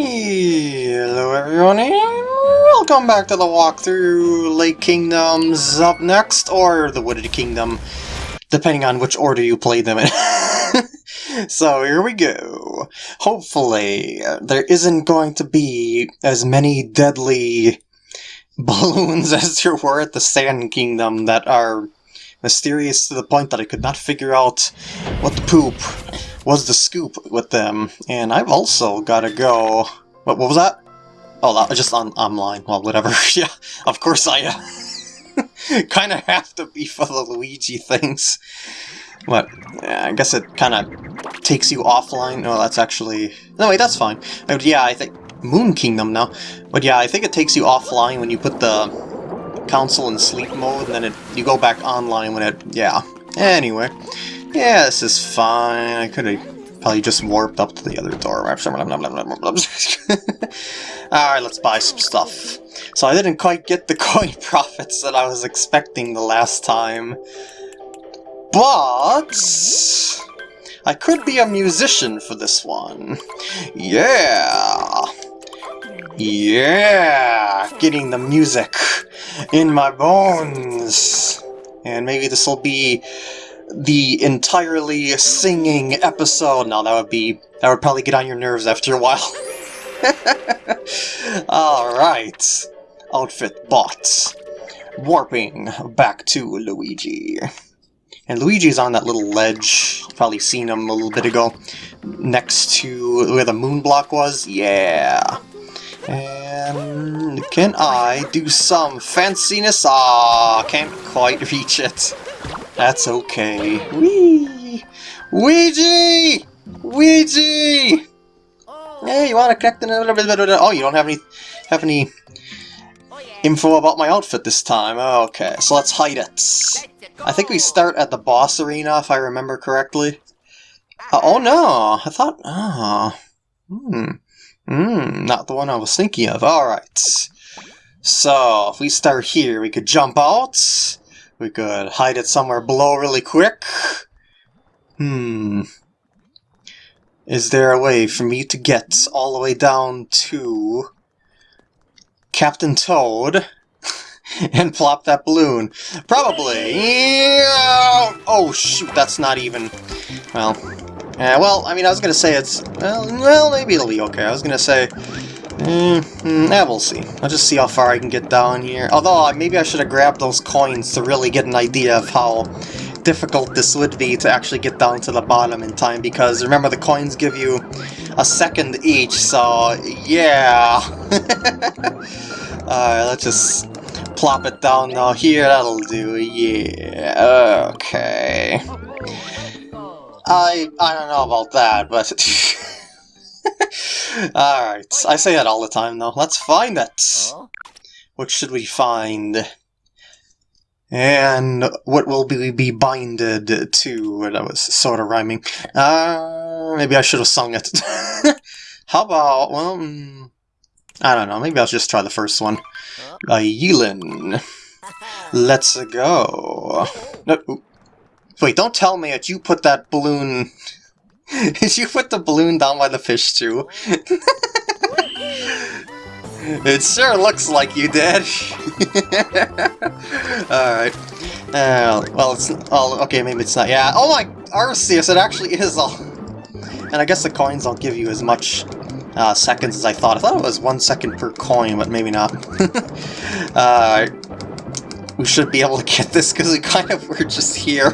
Hello everyone and welcome back to the walkthrough Lake Kingdoms up next, or the Wooded Kingdom, depending on which order you play them in. so here we go. Hopefully there isn't going to be as many deadly balloons as there were at the Sand Kingdom that are mysterious to the point that I could not figure out what the poop was the scoop with them. And I've also got to go... What, what was that? Oh, that just on online. Well, whatever. yeah, of course I uh, kind of have to be for the Luigi things. But yeah, I guess it kind of takes you offline. No, that's actually... No, wait, that's fine. But yeah, I think... Moon Kingdom now. But yeah, I think it takes you offline when you put the console in sleep mode, and then it, you go back online when it... Yeah. Anyway. Yeah, this is fine. I could have probably just warped up to the other door. Alright, let's buy some stuff. So I didn't quite get the coin profits that I was expecting the last time. But... I could be a musician for this one. Yeah! Yeah! Getting the music in my bones! And maybe this will be the entirely singing episode. No, that would be that would probably get on your nerves after a while. Alright. Outfit bought. Warping back to Luigi. And Luigi's on that little ledge. Probably seen him a little bit ago. Next to where the moon block was. Yeah. And can I do some fanciness? Ah, can't quite reach it. That's okay. Wee! Ouija! Ouija! Hey, you want to connect in a little bit? Oh, you don't have any have any info about my outfit this time. Okay, so let's hide it. I think we start at the boss arena, if I remember correctly. Uh, oh no, I thought... Oh. Hmm. Hmm, not the one I was thinking of. Alright. So, if we start here, we could jump out. We could hide it somewhere below really quick. Hmm. Is there a way for me to get all the way down to Captain Toad and plop that balloon? Probably. Yeah! Oh, shoot, that's not even... Well, yeah, well, I mean, I was to say it's... Well, well, maybe it'll be okay. I was to say Mm, yeah, we'll see. I'll just see how far I can get down here. Although, maybe I should have grabbed those coins to really get an idea of how difficult this would be to actually get down to the bottom in time, because remember the coins give you a second each, so yeah. Alright, let's just plop it down now here, that'll do, yeah, okay. I, I don't know about that, but... Alright, I say that all the time though. Let's find it! What should we find? And what will we be binded to? That was sort of rhyming. Uh, maybe I should have sung it. How about, well, mm, I don't know, maybe I'll just try the first one. Uh, Yulin. Let's go. No, wait, don't tell me that you put that balloon you put the balloon down by the fish too? it sure looks like you did. Alright. Uh, well, it's... Oh, okay, maybe it's not. Yeah. Oh my... Arceus, it actually is all... And I guess the coins don't give you as much uh, seconds as I thought. I thought it was one second per coin, but maybe not. uh, we should be able to get this because we kind of were just here.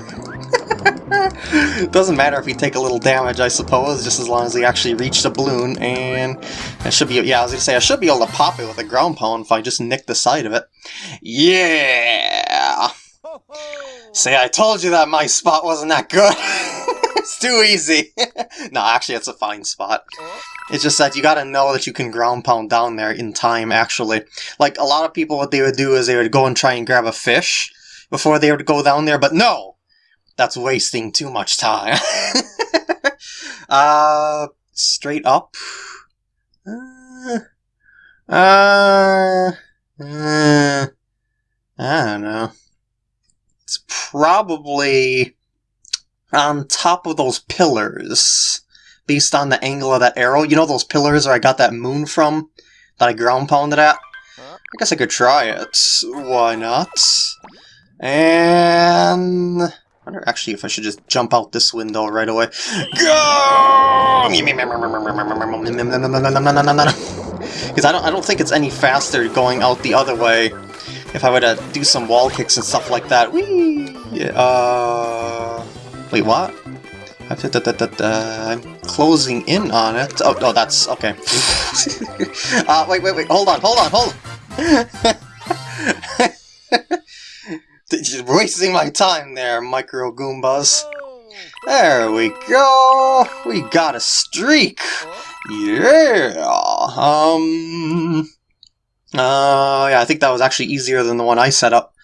Doesn't matter if we take a little damage, I suppose, just as long as we actually reach the balloon, and I should be, yeah, I was gonna say, I should be able to pop it with a ground pound if I just nick the side of it. Yeah! Say, I told you that my spot wasn't that good! it's too easy! no, actually, it's a fine spot. It's just that you gotta know that you can ground pound down there in time, actually. Like, a lot of people, what they would do is they would go and try and grab a fish before they would go down there, but no! That's wasting too much time. uh, straight up? Uh, uh, uh, I don't know. It's probably on top of those pillars. based on the angle of that arrow. You know those pillars where I got that moon from? That I ground pounded at? I guess I could try it. Why not? And... Wonder actually if I should just jump out this window right away. Go! Because I don't, I don't think it's any faster going out the other way if I were to do some wall kicks and stuff like that. Whee! Uh... Wait, what? I'm closing in on it. Oh, oh that's... okay. uh, wait, wait, wait, hold on, hold on, hold on! You're wasting my time there, Micro Goombas. There we go! We got a streak! Yeah! Um... Uh, yeah, I think that was actually easier than the one I set up.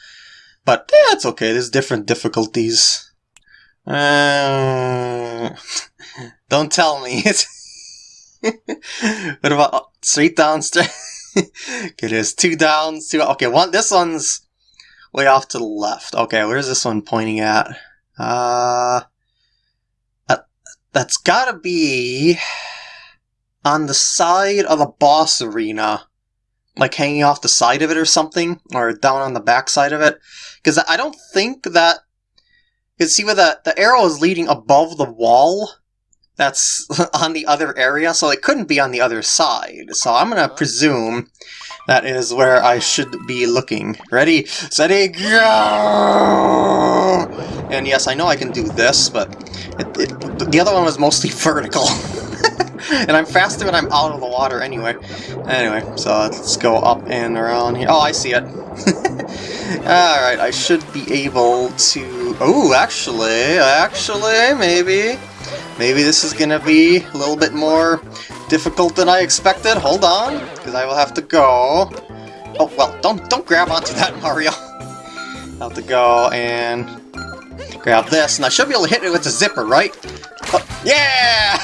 But, yeah, it's okay, there's different difficulties. Uh, don't tell me. what about oh, straight down, straight? okay, there's two downs, two... Okay, one. this one's way off to the left. Okay, where's this one pointing at? Uh... That, that's gotta be... on the side of the boss arena. Like hanging off the side of it or something, or down on the back side of it. Because I don't think that you can see where the, the arrow is leading above the wall that's on the other area, so it couldn't be on the other side. So I'm going to uh-huh. presume that is where I ah. should be looking. Ready, steady, go! And yes, I know I can do this, but it, it, the other one was mostly vertical. and I'm faster when I'm out of the water anyway. Anyway, so let's go up and around here. Oh, I see it. Alright, I should be able to... Oh, actually, actually, maybe... Maybe this is gonna be a little bit more difficult than I expected. Hold on, because I will have to go... Oh, well, don't don't grab onto that, Mario. I'll have to go and grab this, and I should be able to hit it with the zipper, right? Oh, yeah!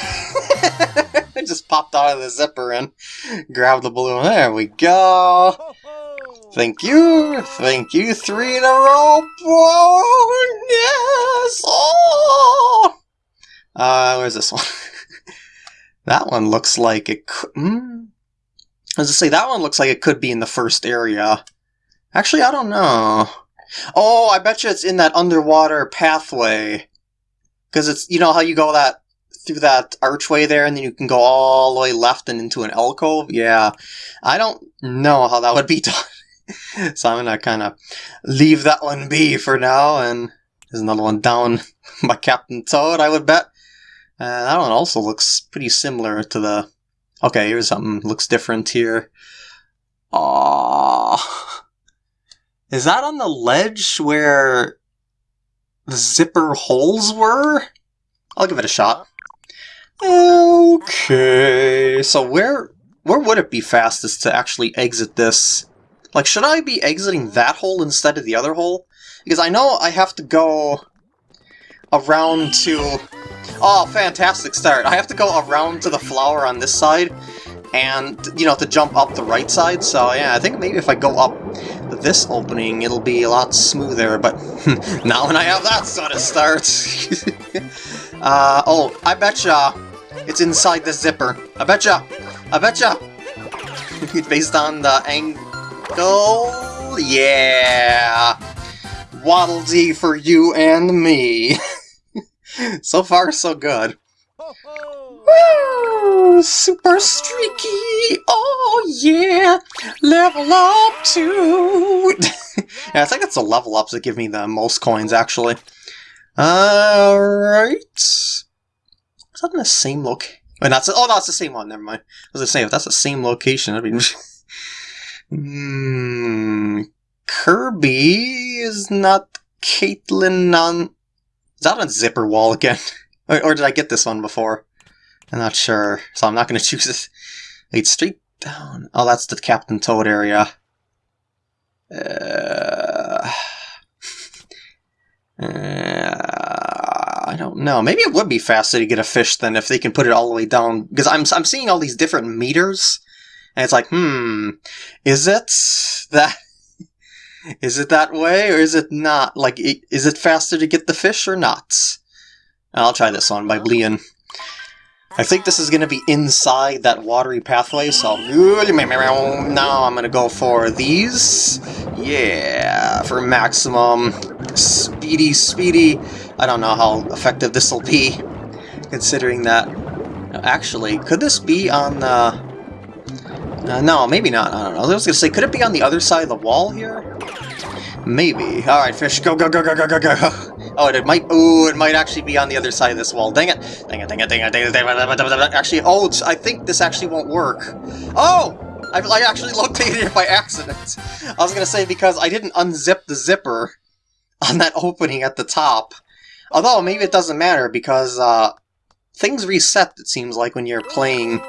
I just popped out of the zipper and grabbed the balloon. There we go. Thank you. Thank you. Three in a row. Oh, yes. Oh. Uh, where's this one? that one looks like it could... As I say, that one looks like it could be in the first area. Actually, I don't know. Oh, I bet you it's in that underwater pathway. Because it's, you know how you go that through that archway there and then you can go all the way left and into an alcove? Yeah. I don't know how that would be done. so I'm going to kind of leave that one be for now. And there's another one down by Captain Toad, I would bet. Uh, that one also looks pretty similar to the... Okay, here's something looks different here. Aww. Is that on the ledge where the zipper holes were? I'll give it a shot. Okay, so where where would it be fastest to actually exit this? Like, should I be exiting that hole instead of the other hole? Because I know I have to go around to... Oh, fantastic start. I have to go around to the flower on this side, and, you know, to jump up the right side, so yeah, I think maybe if I go up this opening, it'll be a lot smoother, but now when I have that sort of start... uh, oh, I betcha it's inside the zipper. I betcha! I betcha! Based on the angle... Yeah! Waddle Dee for you and me! so far, so good. Woo! Super streaky! Oh yeah! Level up too! yeah, I think it's the level ups that give me the most coins, actually. Alright. Is that in the same look? Wait, that's oh, that's the same one. Never mind. I was gonna say if that's the same location, that'd be. Hmm. Kirby is not Caitlin on. Is that on Zipper Wall again? or, or, did I get this one before? I'm not sure, so I'm not gonna choose it. Wait, straight down. Oh, that's the Captain Toad area. Uh. uh I don't know. Maybe it would be faster to get a fish than if they can put it all the way down. Because I'm, I'm seeing all these different meters, and it's like, hmm, is it that... Is it that way, or is it not? Like, is it faster to get the fish or not? I'll try this one by Leon. I think this is going to be inside that watery pathway, so now I'm going to go for these. Yeah, for maximum speedy, speedy. I don't know how effective this will be, considering that... Actually, could this be on the... Uh, no, maybe not. I don't know. I was to say, could it be on the other side of the wall here? Maybe. Alright, fish, go, go, go, go, go, go, go. Oh, it might. Oh, it might actually be on the other side of this wall. Dang it! Dang it! Dang it! Dang it! Dang it! Dang it! Actually, oh, I think this actually won't work. Oh, I, I actually located it by accident. I was gonna say because I didn't unzip the zipper on that opening at the top. Although maybe it doesn't matter because uh, things reset. It seems like when you're playing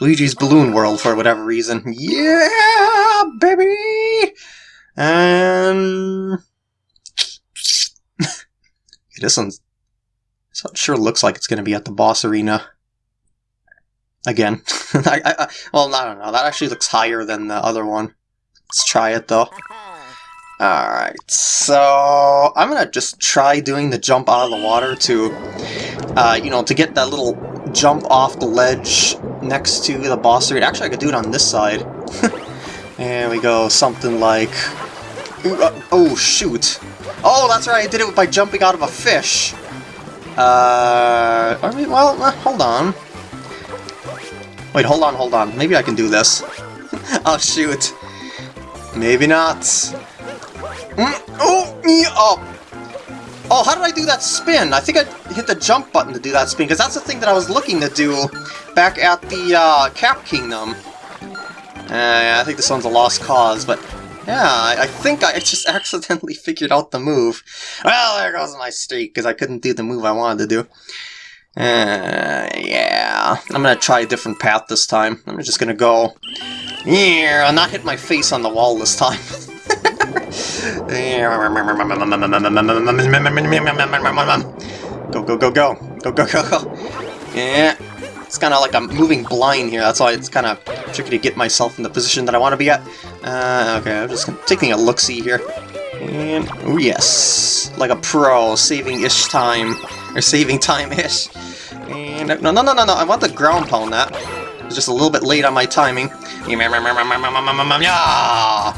Luigi's Balloon World for whatever reason. Yeah, baby. And this one sure looks like it's going to be at the boss arena. Again. I, I, well, I don't know. That actually looks higher than the other one. Let's try it, though. Alright, so I'm going to just try doing the jump out of the water to, uh, you know, to get that little jump off the ledge next to the boss. Actually, I could do it on this side. there we go, something like... Uh, oh, shoot. Oh, that's right, I did it by jumping out of a fish. Uh, I mean, well, uh, hold on. Wait, hold on, hold on. Maybe I can do this. oh, shoot. Maybe not. Mm, oh, me up. Oh, how did I do that spin? I think I hit the jump button to do that spin, because that's the thing that I was looking to do back at the uh, Cap Kingdom. Uh, I think this one's a lost cause, but yeah, I, I, think I just accidentally figured out the move. Well, there goes my streak, because I couldn't do the move I wanted to do. Uh, yeah, I'm gonna try a different path this time. I'm just gonna go... Yeah, I'm not hit my face on the wall this time. go, go, go, go. Go, go, go, go. Yeah. It's kind of like I'm moving blind here, that's why it's kind of tricky to get myself in the position that I want to be at. Uh, okay, I'm just taking a look-see here. And, oh yes, like a pro, saving-ish time, or saving time-ish. And, no, no, no, no, no, I want the ground pound that. It's just a little bit late on my timing. Yeah!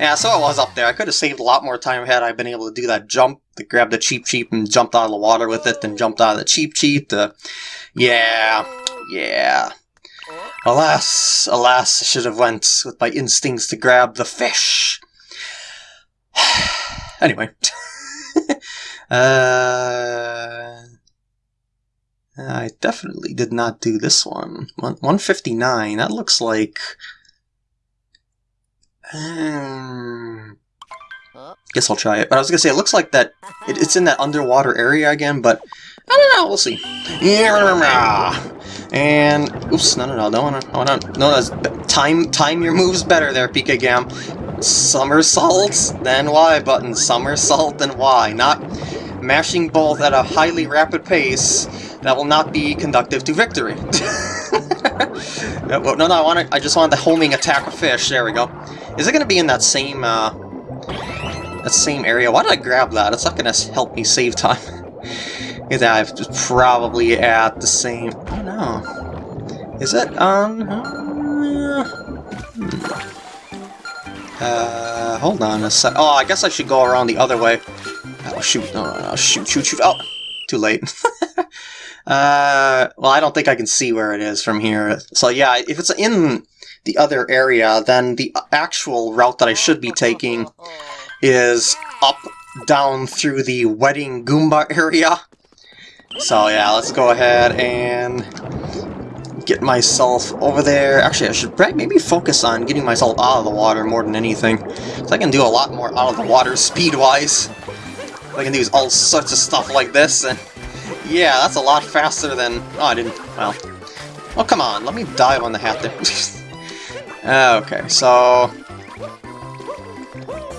Yeah, so I was up there. I could have saved a lot more time had I been able to do that jump, to grab the Cheep Cheep and jumped out of the water with it, then jumped out of the Cheep Cheep to... Yeah, yeah. Alas, alas, I should have went with my instincts to grab the fish. anyway. uh, I definitely did not do this one. 159, that looks like... Um, guess I'll try it. But I was gonna say, it looks like that it, it's in that underwater area again, but I don't know, we'll see. And oops, no, no, no, wanna, I wanna, no, that's time, time your moves better there, PK Gam. Somersault, then Y button, somersault, then Y. Not mashing both at a highly rapid pace that will not be conductive to victory. no, no, no, I want to, I just want the homing attack of fish. There we go. Is it going to be in that same, uh, that same area? Why did I grab that? It's not going to help me save time. I've probably at the same... Oh no. Is it on... Uh, hmm. uh, hold on a sec. Oh, I guess I should go around the other way. Oh, shoot. No, no, no. Shoot, shoot, shoot. Oh, too late. uh, well, I don't think I can see where it is from here. So yeah, if it's in the other area, then the actual route that I should be taking is up, down through the Wedding Goomba area. So yeah, let's go ahead and get myself over there. Actually, I should maybe focus on getting myself out of the water more than anything. So I can do a lot more out of the water speed-wise. I can do all sorts of stuff like this, and yeah, that's a lot faster than... Oh, I didn't... well... Oh, come on, let me dive on the hat there. okay, so...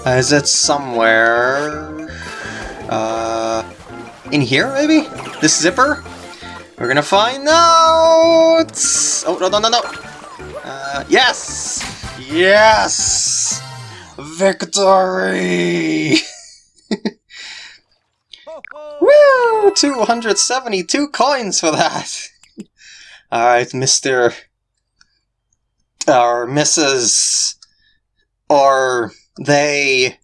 Is it somewhere... Uh... In here, maybe? This zipper? We're gonna find out! Oh, no, no, no, no! Uh, yes! Yes! Victory! Woo! 272 coins for that! Alright, Mr. or Mrs. or they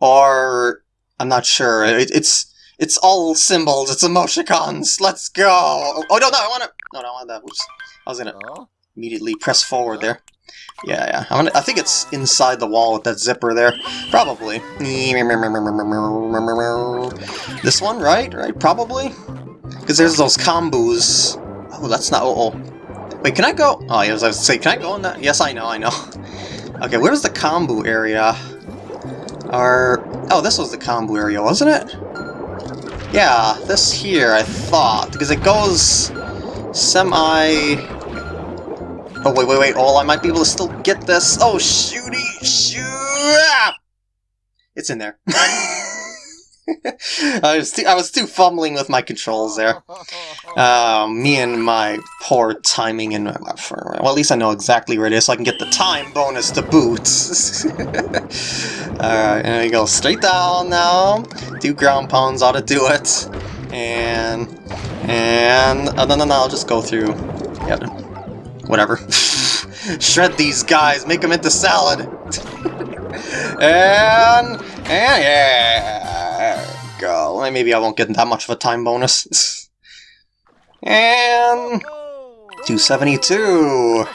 or I'm not sure. It, it's it's all symbols. It's emoticons. Let's go. Oh no, no, I want to. No, no, I want that. Oops. I was gonna immediately press forward there. Yeah, yeah. I, I think it's inside the wall with that zipper there. Probably. This one, right? Right, probably? Because there's those combos. Oh, that's not... Oh, oh. Wait, can I go... Oh, yeah, I was say, can I go in that? Yes, I know, I know. Okay, where's the combo area? Or... Oh, this was the combo area, wasn't it? Yeah, this here, I thought. Because it goes... Semi... Oh, wait, wait, wait. Oh, I might be able to still get this. Oh, shooty! Shoot! It's in there. I was too, I was too fumbling with my controls there. Uh, me and my poor timing and well, at least I know exactly where it is, so I can get the time bonus to boot. Alright, and we go straight down now. Do ground pounds ought to do it. And and oh, no no no, I'll just go through. Yeah, whatever. Shred these guys, make them into salad. and and yeah go. Maybe I won't get that much of a time bonus. and... 272!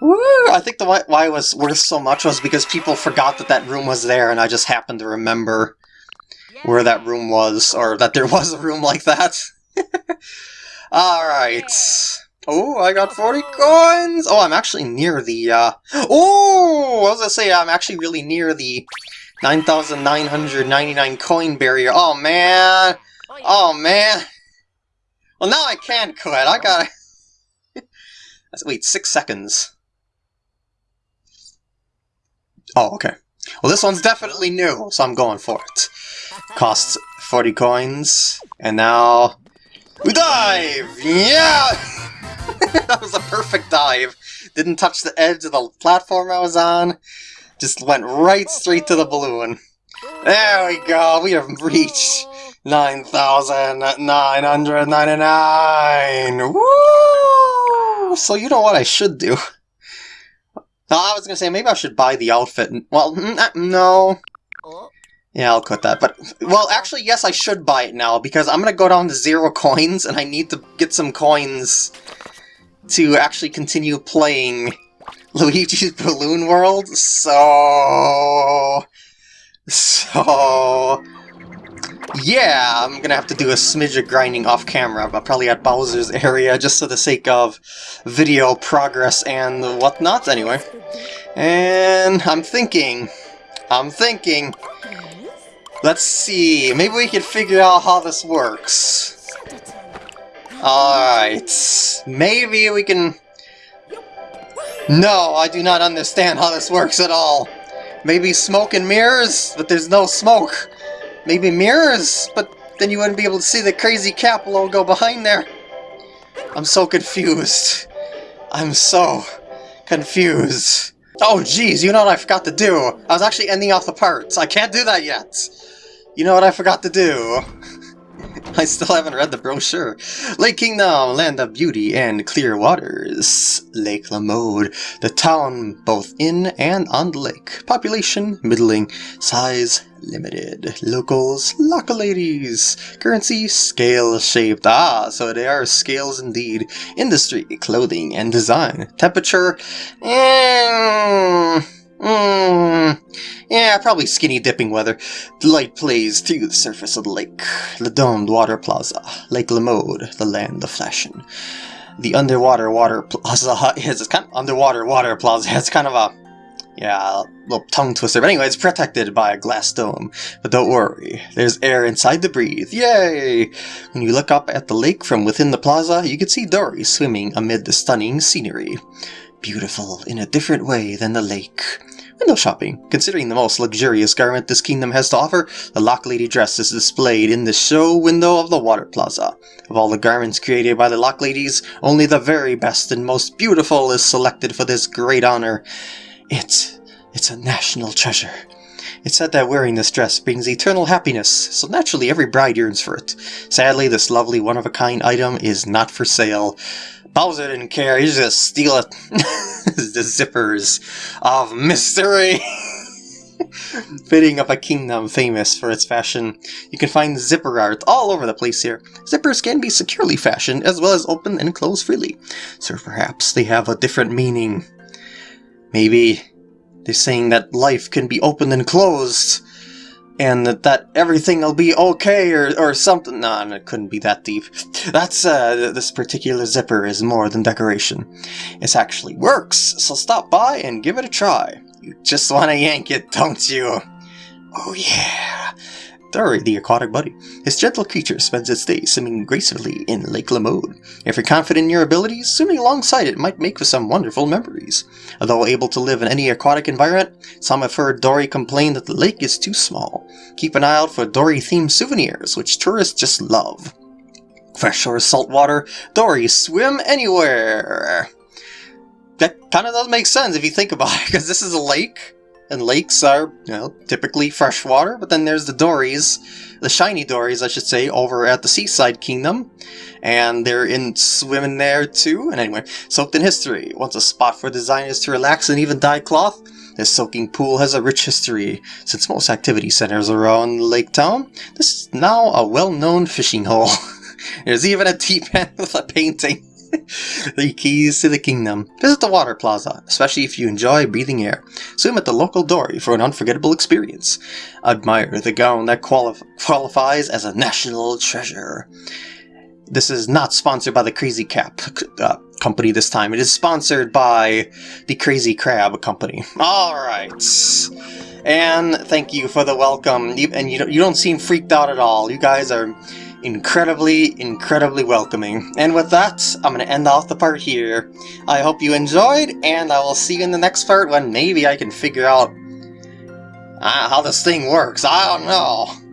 Woo! I think the why, why it was worth so much was because people forgot that that room was there, and I just happened to remember where that room was, or that there was a room like that. Alright. Oh, I got 40 coins! Oh, I'm actually near the, uh... Oh! I was gonna say, I'm actually really near the 9,999 coin barrier. Oh, man. Oh, man. Well, now I can quit. I gotta... Wait, six seconds. Oh, okay. Well, this one's definitely new, so I'm going for it. Costs 40 coins, and now... We dive! Yeah! that was a perfect dive. Didn't touch the edge of the platform I was on. Just went right straight to the balloon. There we go, we have reached 9,999! Woo! So you know what I should do? I was gonna say, maybe I should buy the outfit. Well, mm, uh, no. Yeah, I'll cut that. But, well, actually, yes, I should buy it now, because I'm gonna go down to zero coins, and I need to get some coins to actually continue playing Luigi's Balloon World, so... So... Yeah, I'm gonna have to do a smidge of grinding off camera, but probably at Bowser's area, just for the sake of video progress and whatnot, anyway. And I'm thinking, I'm thinking, let's see, maybe we can figure out how this works. Alright, maybe we can no, I do not understand how this works at all. Maybe smoke and mirrors, but there's no smoke. Maybe mirrors, but then you wouldn't be able to see the crazy cap logo behind there. I'm so confused. I'm so confused. Oh jeez, you know what I forgot to do? I was actually ending off the parts. I can't do that yet. You know what I forgot to do? I still haven't read the brochure. Lake Kingdom, land of beauty and clear waters. Lake Lamode, the town both in and on the lake. Population, middling. Size, limited. Locals, local ladies. Currency, scale-shaped. Ah, so they are scales indeed. Industry, clothing and design. Temperature, eh... Mm, yeah, probably skinny dipping weather. The light plays through the surface of the lake. The domed water plaza. Lake Lamode, the land of fashion. The underwater water plaza is kind of underwater water plaza. It's kind of a yeah, a little tongue twister. But anyway, it's protected by a glass dome. But don't worry, there's air inside to breathe. Yay! When you look up at the lake from within the plaza, you can see Dorrie swimming amid the stunning scenery. Beautiful in a different way than the lake. Window shopping. Considering the most luxurious garment this kingdom has to offer, the Lochlady dress is displayed in the show window of the Water Plaza. Of all the garments created by the Lochladies, only the very best and most beautiful is selected for this great honor. It, it's a national treasure. It's said that wearing this dress brings eternal happiness, so naturally every bride yearns for it. Sadly, this lovely one-of-a-kind item is not for sale, Bowser didn't care, he just steal it. the zippers of mystery. Fitting up a kingdom famous for its fashion, you can find zipper art all over the place here. Zippers can be securely fashioned as well as open and close freely, so perhaps they have a different meaning. Maybe they're saying that life can be opened and closed, and that, that everything will be okay or, or something. No, it couldn't be that deep. That's, uh, this particular zipper is more than decoration. It actually works, so stop by and give it a try. You just want to yank it, don't you? Oh yeah! Dorrie, the aquatic buddy. This gentle creature spends its days swimming gracefully in Lake Lamode. If you're confident in your abilities, swimming alongside it might make for some wonderful memories. Although able to live in any aquatic environment, some have heard Dorrie complain that the lake is too small. Keep an eye out for Dorrie-themed souvenirs, which tourists just love. Fresh or saltwater, Dorrie swim anywhere! That kind of doesn't make sense if you think about it, because this is a lake, and lakes are, you know, typically freshwater, but then there's the Dorries, the shiny Dorries, I should say, over at the Seaside Kingdom, and they're in swimming there too, and anyway, soaked in history. Once a spot for designers to relax and even dye cloth, this soaking pool has a rich history. Since most activity centers around Lake Town, this is now a well-known fishing hole. There's even a tea pen with a painting. the keys to the kingdom. Visit the water plaza, especially if you enjoy breathing air. Swim at the local Dorrie for an unforgettable experience. Admire the gown that quali qualifies as a national treasure. This is not sponsored by the Crazy Cap uh, company this time. It is sponsored by the Crazy Crab company. Alright. And thank you for the welcome. And you don't, you don't seem freaked out at all. You guys are incredibly, incredibly welcoming. And with that, I'm going to end off the part here. I hope you enjoyed, and I will see you in the next part when maybe I can figure out uh, how this thing works. I don't know.